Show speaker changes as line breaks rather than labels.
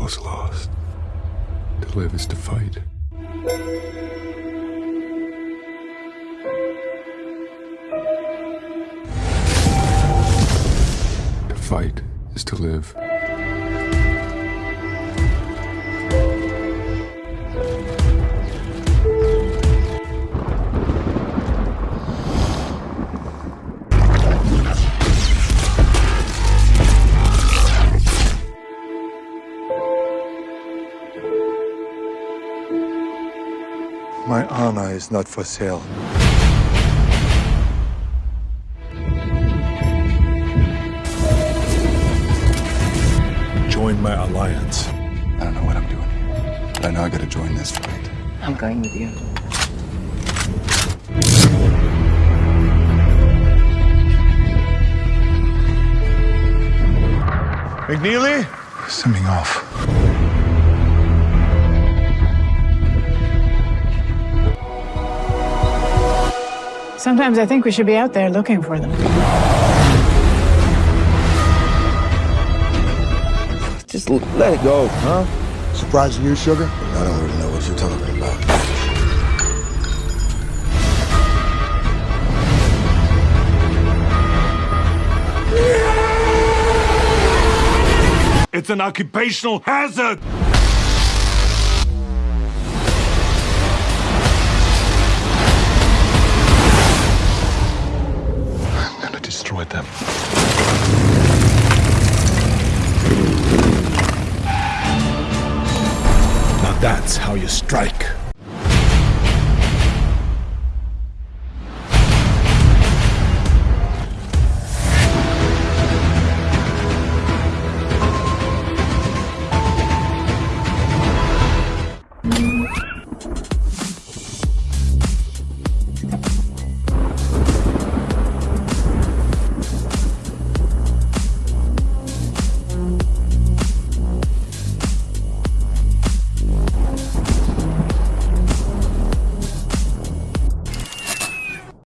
was lost. To live is to fight. To fight is to live.
My honor is not for sale.
Join my alliance.
I don't know what I'm doing here, but I know I gotta join this fight.
I'm going with you.
McNeely?
Send me off.
Sometimes I think we should be out there looking for them.
Just l- let it go, huh?
Surprising you, sugar?
I don't really know what you're talking about.
It's an occupational hazard!
Gonna them.
Now that's how you strike.